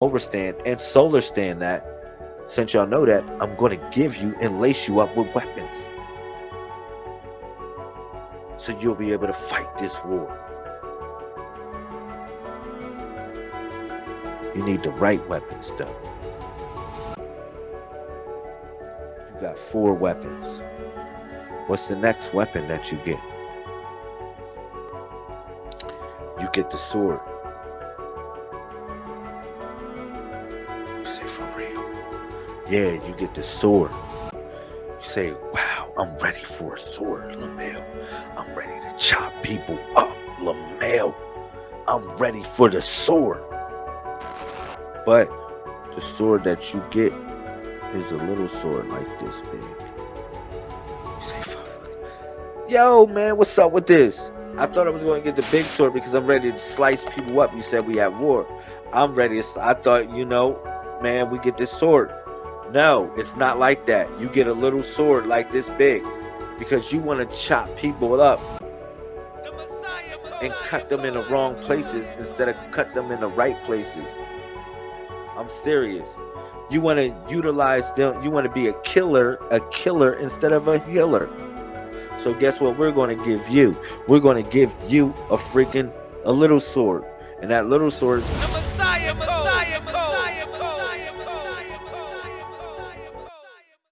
overstand and solar stand that since y'all know that i'm going to give you and lace you up with weapons. So you'll be able to fight this war. You need the right weapons though. You got four weapons. What's the next weapon that you get? You get the sword Yeah, you get the sword. You say, wow, I'm ready for a sword, Lamel. I'm ready to chop people up, Lamel. I'm ready for the sword. But the sword that you get is a little sword like this big. You say, yo, man, what's up with this? I thought I was going to get the big sword because I'm ready to slice people up. You said we have war. I'm ready. I thought, you know, man, we get this sword. No, it's not like that. You get a little sword like this big because you want to chop people up and cut them in the wrong places instead of cut them in the right places. I'm serious. You want to utilize them. You want to be a killer, a killer instead of a healer. So guess what we're going to give you? We're going to give you a freaking a little sword. And that little sword is